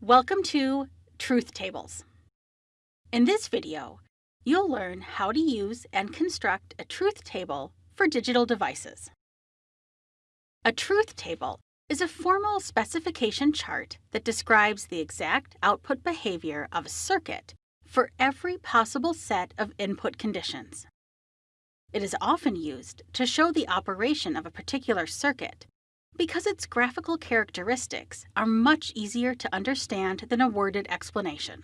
Welcome to Truth Tables. In this video, you'll learn how to use and construct a truth table for digital devices. A truth table is a formal specification chart that describes the exact output behavior of a circuit for every possible set of input conditions. It is often used to show the operation of a particular circuit because its graphical characteristics are much easier to understand than a worded explanation.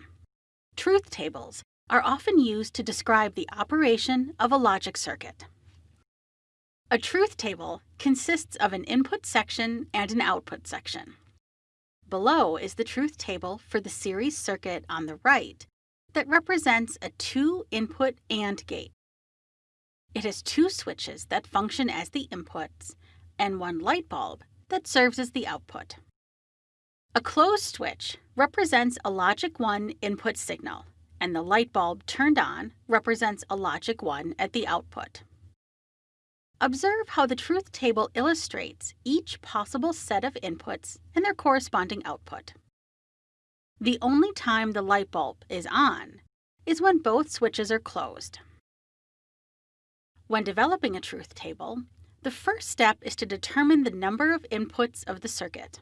Truth tables are often used to describe the operation of a logic circuit. A truth table consists of an input section and an output section. Below is the truth table for the series circuit on the right that represents a two-input AND gate. It has two switches that function as the inputs and one light bulb that serves as the output. A closed switch represents a logic 1 input signal, and the light bulb turned on represents a logic 1 at the output. Observe how the truth table illustrates each possible set of inputs and their corresponding output. The only time the light bulb is on is when both switches are closed. When developing a truth table, the first step is to determine the number of inputs of the circuit.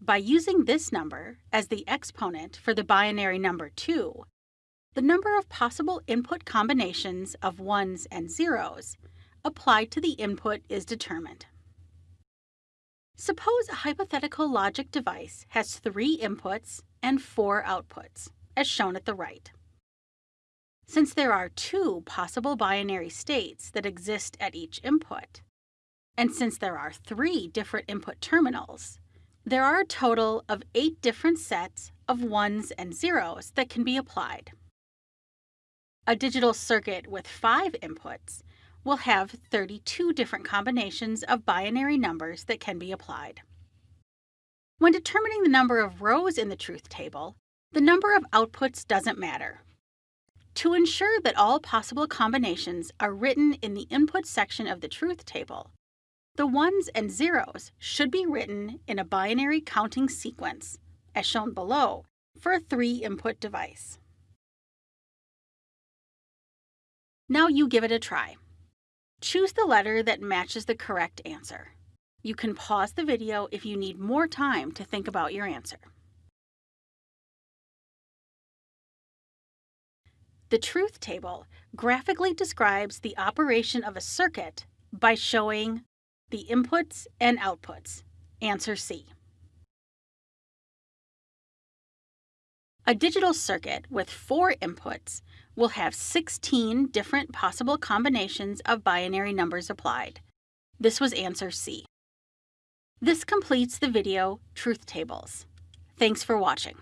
By using this number as the exponent for the binary number 2, the number of possible input combinations of 1s and 0s applied to the input is determined. Suppose a hypothetical logic device has three inputs and four outputs, as shown at the right. Since there are two possible binary states that exist at each input, and since there are three different input terminals, there are a total of eight different sets of ones and zeros that can be applied. A digital circuit with five inputs will have 32 different combinations of binary numbers that can be applied. When determining the number of rows in the truth table, the number of outputs doesn't matter. To ensure that all possible combinations are written in the input section of the truth table, the ones and zeros should be written in a binary counting sequence, as shown below, for a three-input device. Now you give it a try. Choose the letter that matches the correct answer. You can pause the video if you need more time to think about your answer. The truth table graphically describes the operation of a circuit by showing the inputs and outputs. Answer C. A digital circuit with four inputs will have 16 different possible combinations of binary numbers applied. This was answer C. This completes the video Truth Tables. Thanks for watching.